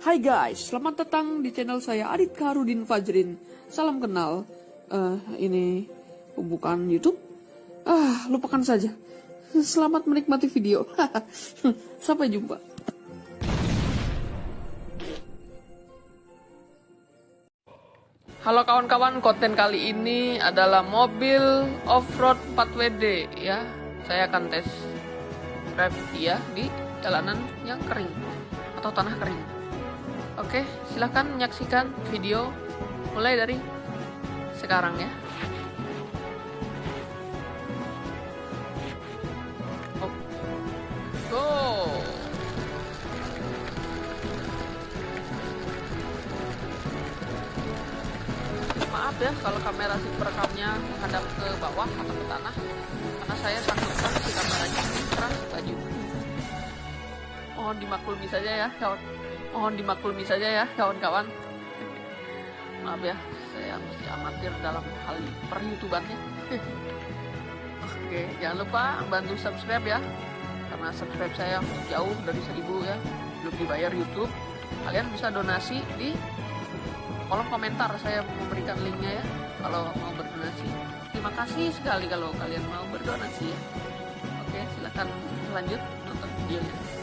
Hai guys, selamat datang di channel saya Adit Karudin Fajrin. Salam kenal. Eh, ini bukan YouTube. Ah, lupakan saja. Selamat menikmati video. Sampai jumpa. Halo kawan-kawan, konten kali ini adalah mobil off-road 4WD ya. Saya akan tes drive dia di jalanan yang kering atau tanah kering. Oke, silahkan menyaksikan video mulai dari sekarang ya. Oh. Go! Maaf ya kalau kamera si perekamnya menghadap ke bawah atau ke tanah karena saya sangkutkan si kameranya keras baju. Mohon dimaklumi saja ya kawan. Mohon dimaklumi saja ya kawan-kawan. Maaf ya, saya mesti amatir dalam hal per-youtubannya. Oke, jangan lupa bantu subscribe ya. Karena subscribe saya jauh dari seribu ya. Belum dibayar YouTube. Kalian bisa donasi di kolom komentar saya memberikan linknya ya kalau mau berdonasi terima kasih sekali kalau kalian mau berdonasi ya oke silahkan lanjut nonton videonya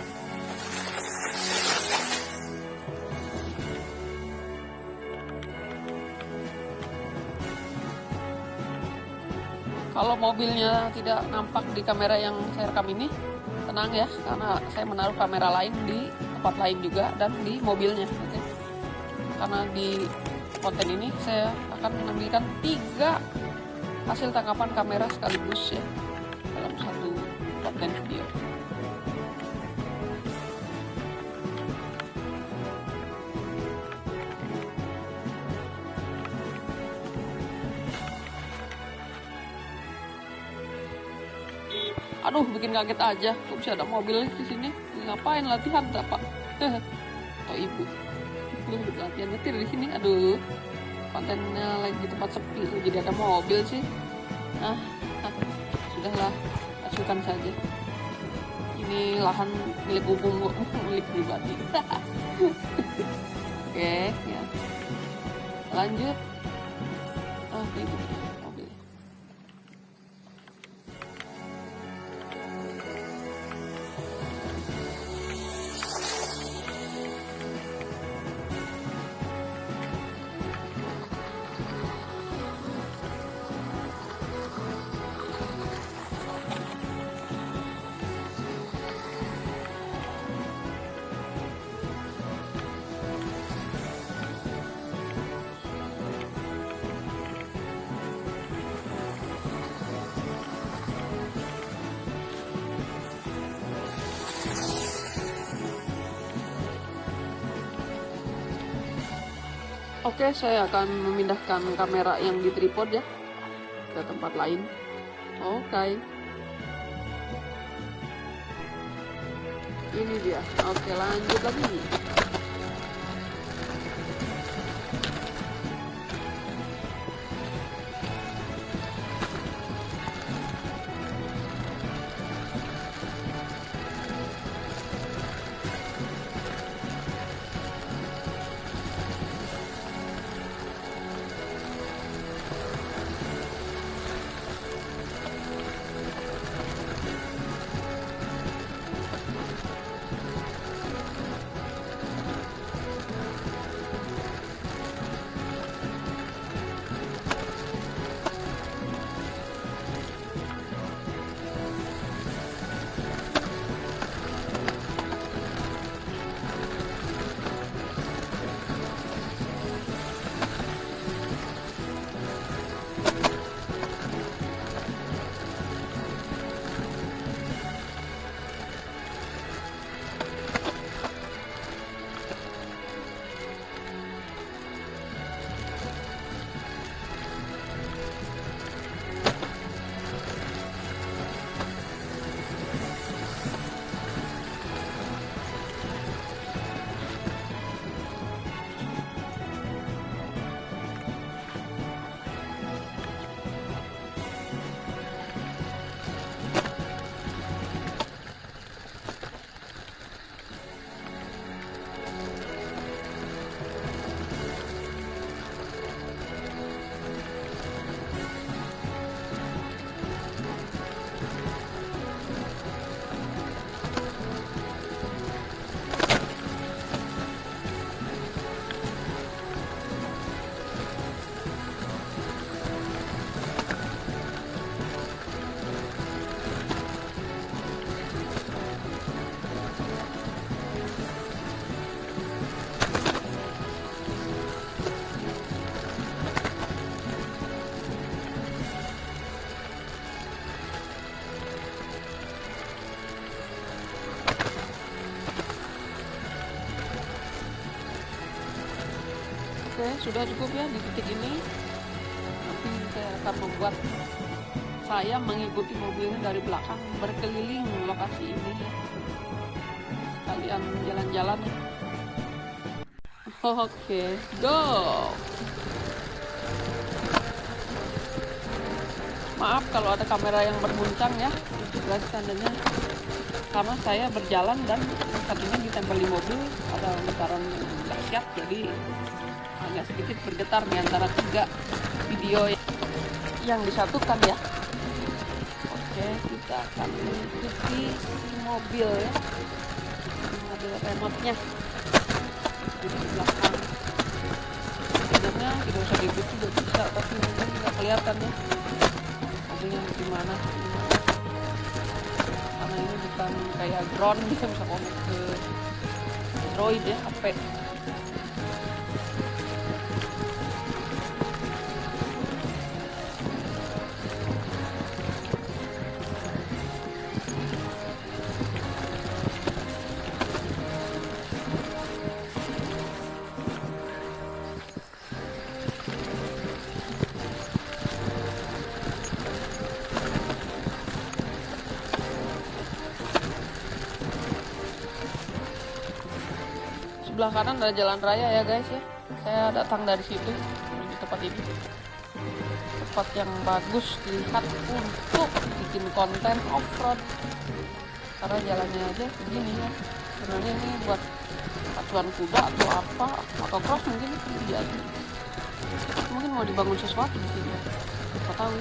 kalau mobilnya tidak nampak di kamera yang saya rekam ini tenang ya karena saya menaruh kamera lain di tempat lain juga dan di mobilnya oke? Karena di konten ini saya akan menampilkan tiga hasil tangkapan kamera sekaligus ya dalam satu konten video aduh bikin kaget aja. Kok bisa ada mobil di sini? Ngapain latihan pak? Atau ibu? Lu latihan nyetir di sini aduh. Kontennya lagi di tempat sepi jadi ada mobil sih. Nah, ah sudahlah asukan saja. Ini lahan milik umum milik pribadi. Oke ya. Lanjut. Oke gitu Oke, saya akan memindahkan kamera yang di tripod ya ke tempat lain. Oke. Ini dia. Oke, lanjut lagi. Oke, sudah cukup ya di titik ini. Nanti saya akan membuat saya mengikuti mobilnya dari belakang berkeliling lokasi ini ya. Kalian jalan-jalan. Oke, go. Maaf kalau ada kamera yang berguncang ya, guys tandanya karena saya berjalan dan satunya ditempel di mobil ada getaran dahsyat jadi agak sedikit bergetar di antara tiga video yang disatukan ya. Oke kita akan mengikuti si mobil ya. Ada remote nya di belakang. Sebenarnya tidak usah dibuat juga bisa tapi mungkin nggak kelihatan ya. Mobilnya gimana ini bukan kayak drone bisa bisa connect ke Android ya HP sebelah kanan ada jalan raya ya guys ya. Saya datang dari situ menuju tempat ini. Tempat yang bagus dilihat untuk bikin konten off-road. Karena jalannya aja begini ya. Sebenarnya ini buat pacuan kuda atau apa atau cross mungkin mungkin mau dibangun sesuatu di sini apa tahu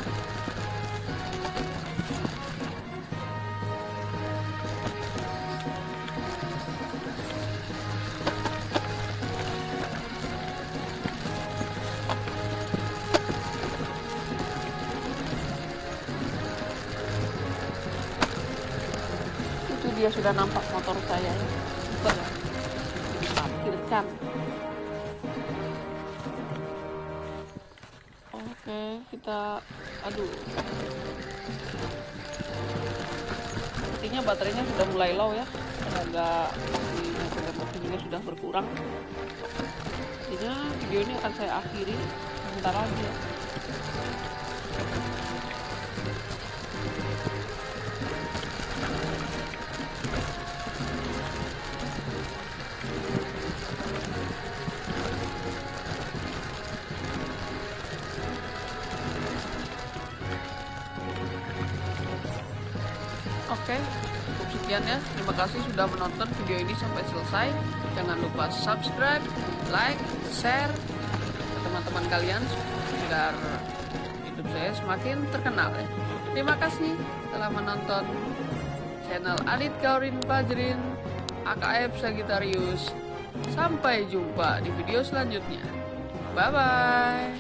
dia sudah nampak motor saya ya ya. Parkirkan. Oke, kita aduh. Sepertinya baterainya sudah mulai low ya. Tenaga di motor juga sudah berkurang. Jadinya video ini akan saya akhiri sebentar lagi Oke, cukup sekian ya. Terima kasih sudah menonton video ini sampai selesai. Jangan lupa subscribe, like, share ke teman-teman kalian agar YouTube saya semakin terkenal ya. Terima kasih telah menonton channel Adit Kaurin Fajrin AKF Sagittarius. Sampai jumpa di video selanjutnya. Bye bye.